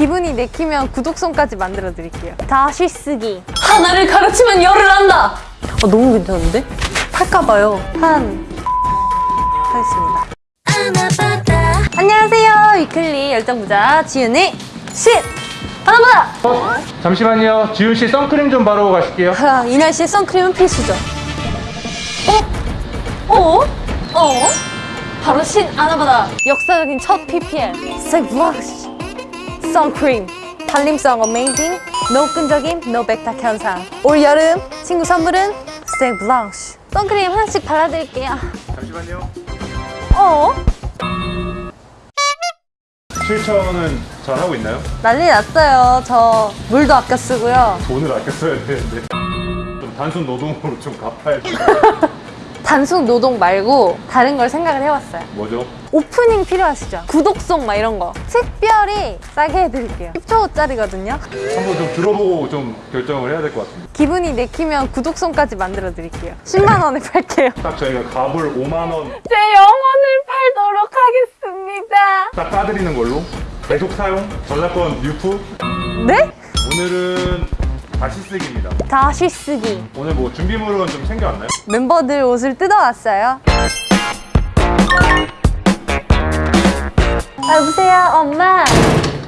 기분이 내키면 구독송까지 만들어 드릴게요. 다시 쓰기. 하나를 가르치면 열을 한다. 어, 너무 괜찮은데? 팔까봐요. 한 하겠습니다. 안녕하세요. 위클리 열정부자 지은의 신 하나보다. 잠시만요. 지훈 씨 선크림 좀 바르고 가실게요. 아, 이 날씨에 선크림은 필수죠. 어? 어? 어? 바로 신 아나바다 역사적인 첫 PPL 블러쉬 선크림 발림성 amazing no 끈적임 no 백탁 현상 올 여름 친구 선물은 스택 블러쉬 선크림 하나씩 발라드릴게요 잠시만요. 어? 실천은 잘 하고 있나요? 난리 났어요 저 물도 아껴 쓰고요 돈을 아껴 써야 되는데. 좀 단순 노동으로 좀 갚아야 돼. 단순 노동 말고 다른 걸 생각을 해봤어요 뭐죠? 오프닝 필요하시죠? 구독송 막 이런 거 특별히 싸게 해드릴게요 10초짜리거든요 한번 좀 들어보고 좀 결정을 해야 될 것 같습니다. 기분이 내키면 구독송까지 만들어 드릴게요 10만 원에 팔게요 딱 저희가 갑을 5만 원딱제 영혼을 팔도록 하겠습니다 까드리는 걸로 계속 사용, 저작권 유프. 네? 오늘은 다시 쓰기입니다. 다시 쓰기 오늘 뭐 준비물은 좀 챙겨왔나요? 멤버들 옷을 뜯어왔어요 아, 여보세요 엄마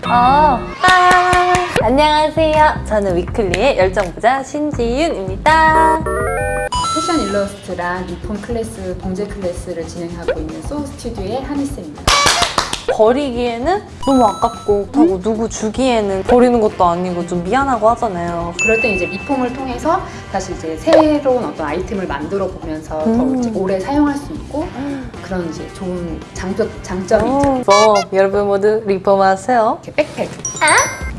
어. 아, 안녕하세요 저는 위클리의 열정부자 신지윤입니다 패션 일러스트랑 리폼 클래스, 봉제 클래스를 진행하고 있는 소우 스튜디오의 한희쌤입니다. 버리기에는 너무 아깝고 그렇다고 누구 주기에는 버리는 것도 아니고 좀 미안하고 하잖아요 그럴 때 이제 리폼을 통해서 다시 이제 새로운 어떤 아이템을 만들어 보면서 음. 더 이제 오래 사용할 수 있고 그런 이제 좋은 장점, 장점이 있죠. 그래서 여러분 모두 리폼하세요 이렇게 백팩.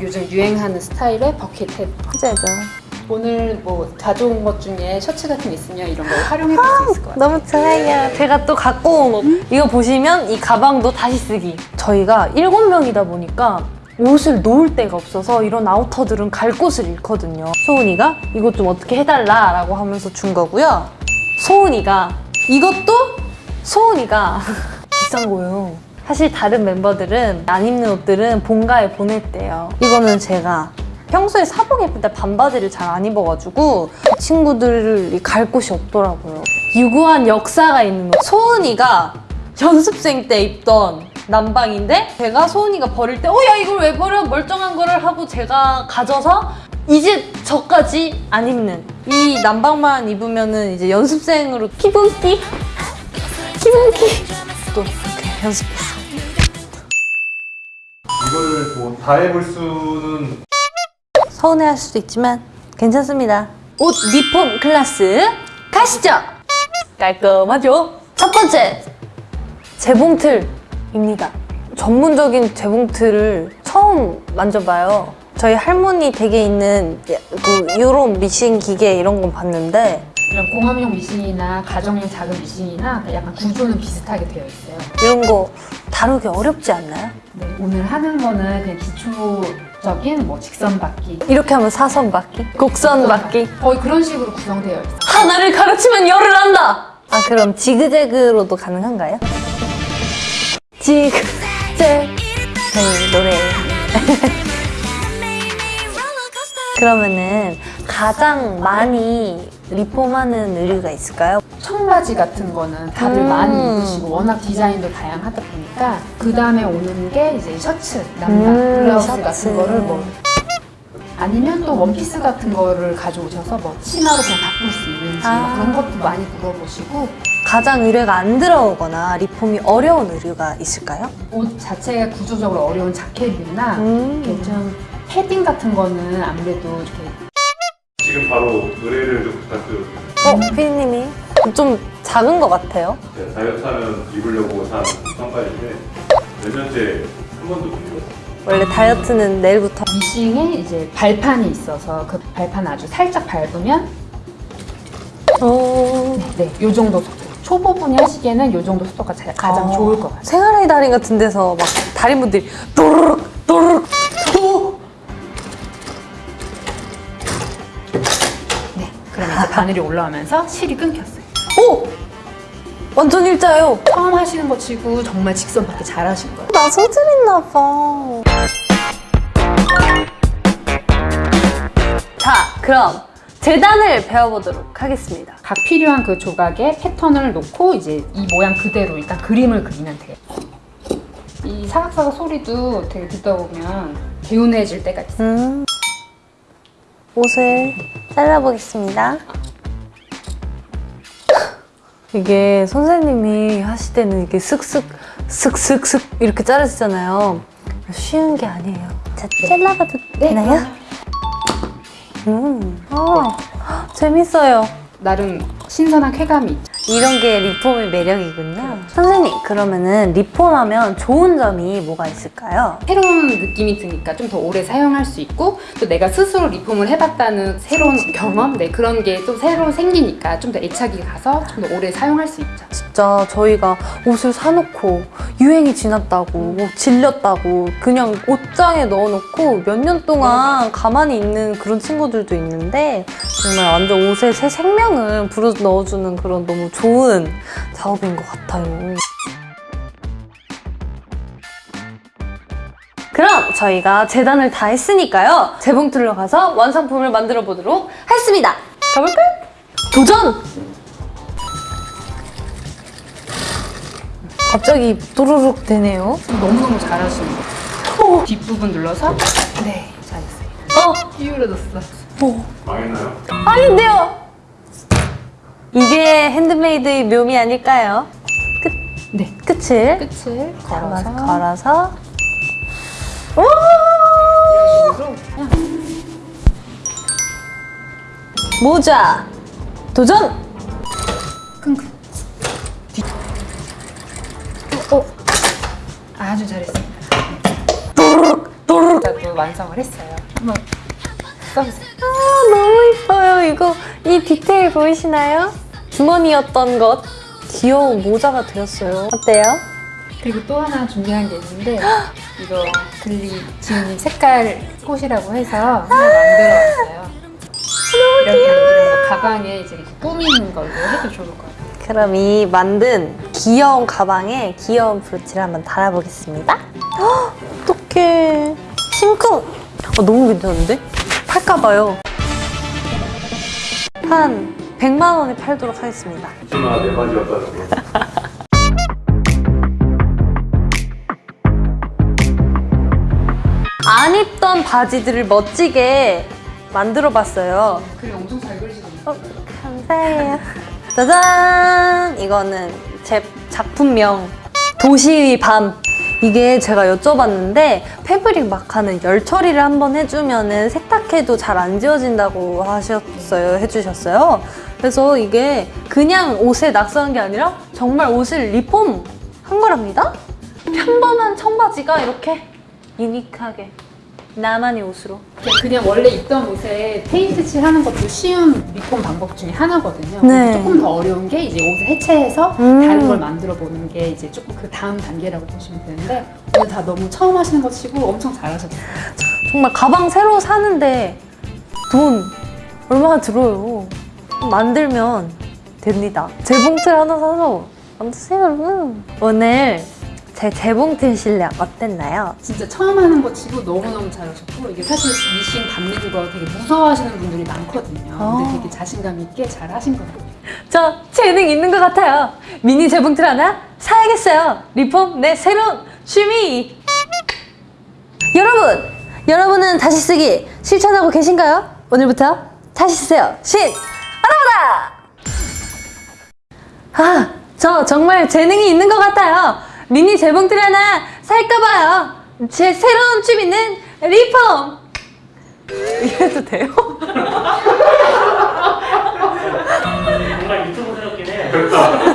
요즘 유행하는 스타일의 버킷햇. 화제죠 오늘 뭐 가져온 것 중에 셔츠 같은 게 있으면 이런 걸 활용해 볼 수 있을 것 같아요. 너무 좋아요. 제가 또 갖고 온 옷. 이거 보시면 이 가방도 다시 쓰기. 저희가 일곱 명이다 보니까 옷을 놓을 데가 없어서 이런 아우터들은 갈 곳을 잃거든요. 소은이가 이것 좀 어떻게 해달라 라고 하면서 준 거고요. 소은이가 이것도 소은이가 비싼 거예요. 사실 다른 멤버들은 안 입는 옷들은 본가에 보냈대요. 이거는 제가 평소에 사복 때 반바지를 잘 안 입어가지고 친구들이 갈 곳이 없더라고요. 유구한 역사가 있는 옷. 소은이가 연습생 때 입던 남방인데 제가 소은이가 버릴 때 어 야 이걸 왜 버려 멀쩡한 거를 하고 제가 가져서 이제 저까지 안 입는 이 남방만 입으면 은 이제 연습생으로 기분기 기분기 또 이렇게 연습했어. 이걸 뭐다 해볼 수는 서운해할 수도 있지만 괜찮습니다. 옷 리폼 클래스 가시죠. 깔끔하죠? 첫 번째 재봉틀입니다. 전문적인 재봉틀을 처음 만져봐요. 저희 할머니 댁에 있는 그 이런 미싱 기계 이런 건 봤는데 이런 공업용 미싱이나 가정용 작은 미싱이나 약간 구조는 비슷하게 되어 있어요. 이런 거 다루기 어렵지 않나요? 네, 오늘 하는 거는 그냥 기초적인 뭐 직선 받기 이렇게 하면 사선 받기, 곡선 받기 거의 그런 식으로 구성되어 있어요. 하나를 가르치면 열을 한다. 아 그럼 지그재그로도 가능한가요? 지그재그 그 노래. 그러면은 가장 많이 리폼하는 의류가 있을까요? 청바지 같은 거는 다들 음. 많이 입으시고 워낙 디자인도 다양하다 보니까 그 다음에 오는 게 이제 셔츠, 남방, 음, 블라우스 셔츠. 같은 거를 뭐 아니면 또 원피스 같은 거를 가져오셔서 뭐 치마로 그냥 바꿀 수 있는지 아. 뭐 그런 것도 많이 물어보시고 가장 의뢰가 안 들어오거나 리폼이 어려운 의류가 있을까요? 옷 자체가 구조적으로 어려운 자켓이나 음. 이렇게 좀 패딩 같은 거는 아무래도 이렇게 지금 바로 의뢰를 좀 부탁드려도 어, 피디님이 좀 작은 것 같아요. 제가 다이어트 하면 입으려고 산 청바지인데 몇 년째 한 번도 못 입었어요. 원래 다이어트는 내일부터 미싱에 이제 발판이 있어서 그 발판 아주 살짝 밟으면 오. 네, 요 정도 속도. 초보분이 하시기에는 요 정도 속도가 자- 가장 어. 좋을 것 같아요. 생활의 달인 같은 데서 막 달인분들이 또르 그러면 이제 바늘이 올라오면서 실이 끊겼어요. 오! 완전 일자요 처음 하시는 거 치고 정말 직선 밖에 잘 하신 거예요. 나 소질 있나 봐. 자, 그럼 재단을 배워보도록 하겠습니다. 각 필요한 그 조각에 패턴을 놓고 이제 이 모양 그대로 일단 그림을 그리면 돼요. 이 사각사각 소리도 되게 듣다 보면 개운해질 때가 있어요. 음. 옷을 잘라보겠습니다. 이게 선생님이 하실 때는 이게 슥슥 슥슥슥 이렇게 자르시잖아요. 쉬운 게 아니에요. 자, 잘라봐도 되나요? 음, 아, 재밌어요. 나름 신선한 쾌감이 있죠. 이런 게 리폼의 매력이군요. 선생님, 그러면은 리폼하면 좋은 점이 뭐가 있을까요? 새로운 느낌이 드니까 좀 더 오래 사용할 수 있고 또 내가 스스로 리폼을 해봤다는 새로운 경험 네, 그런 게또 새로 생기니까 좀 더 애착이 가서 좀 더 오래 사용할 수 있죠. 진짜 저희가 옷을 사놓고 유행이 지났다고 질렸다고 그냥 옷장에 넣어놓고 몇 년 동안 가만히 있는 그런 친구들도 있는데 정말 완전 옷에 새 생명을 불어 넣어주는 그런 너무 좋은 작업인 것 같아요. 그럼 저희가 재단을 다 했으니까요. 재봉틀로 가서 완성품을 만들어 보도록 하겠습니다. 가볼까요? 도전! 갑자기 또르륵 되네요. 너무너무 잘하시는 거예요. 뒷부분 눌러서 네 잘했어요. 어, 기울어졌어. 오, 망했나요? 아닌데요. 이게 핸드메이드의 묘미 아닐까요? 네 끝을 끝을 걸어서 걸어서. 오! 모자 도전. 킁킁. 어 아주 잘했습니다. 또르륵. 또 완성을 했어요. 한번 써보세요. 아, 너무 이뻐요. 이거 이 디테일 보이시나요? 주머니였던 것 귀여운 모자가 되었어요. 어때요? 그리고 또 하나 준비한 게 있는데 이거 글리 지은님 색깔 꽃이라고 해서 하나 만들어왔어요. 이렇게 이런 거 가방에 이제 이렇게 꾸미는 걸로 해도 좋을 것 같아요. 그럼 이 만든 귀여운 가방에 귀여운 브로치를 한번 달아보겠습니다. 헉, 어떡해. 심쿵! 어, 너무 괜찮은데? 팔까봐요. 한 100만 원에 팔도록 하겠습니다. 치마 네 바지였다는 거. 안 입던 바지들을 멋지게 만들어봤어요. 글이 엄청 잘 그리시거든요. 어, 감사해요. 짜잔! 이거는 제 작품명 도시 밤. 이게 제가 여쭤봤는데 패브릭 마카는 열 처리를 한번 해주면 은 세탁해도 잘 안 지워진다고 하셨어요. 해주셨어요. 그래서 이게 그냥 옷에 낙서한 게 아니라 정말 옷을 리폼 한 거랍니다. 평범한 청바지가 이렇게 유니크하게 나만의 옷으로 그냥- 원래 입던 옷에 페인트 칠하는 것도 쉬운 리폼 방법 중에 하나거든요. 네. 조금 더 어려운 게 이제 옷을 해체해서 음. 다른 걸 만들어 보는 게 이제 조금 그 다음 단계라고 보시면 되는데 오늘 다 너무 처음 하시는 것 치고 엄청 잘하셨어요. 정말 가방 새로 사는데 돈 얼마나 들어요. 만들면 됩니다. 재봉틀 하나 사서 만드세요, 여러분. 오늘 제 재봉틀 실력 어땠나요? 진짜 처음 하는 것 치고 너무너무 잘하셨고 이게 사실 미싱 감리는 거 되게 무서워하시는 분들이 많거든요. 아. 근데 되게 자신감 있게 잘 하신 것 같아요. 저 재능 있는 것 같아요. 미니 재봉틀 하나 사야겠어요. 리폼 내 새로운 취미. 여러분, 여러분은 다시 쓰기 실천하고 계신가요? 오늘부터 다시 쓰세요. 신 알아보다. 아, 저 정말 재능이 있는 것 같아요. 미니 재봉틀 하나 살까봐요. 제 새로운 취미는 리폼. 이래도 돼요? 정말 유튜브 스럽긴 해. 됐다.